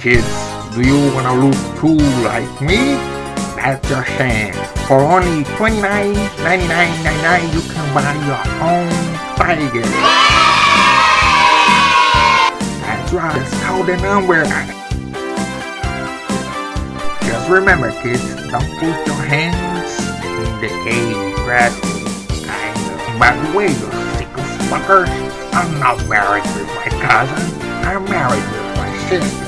kids. Do you wanna look cool like me? That's your chance. For only $29.99.99 you can buy your own tiger. That's right, just call the number. Just remember kids, don't put your hands in the cage gradually. Kind of. By the way, you sickle fuckers, I'm not married with my cousin. I'm married with my sister.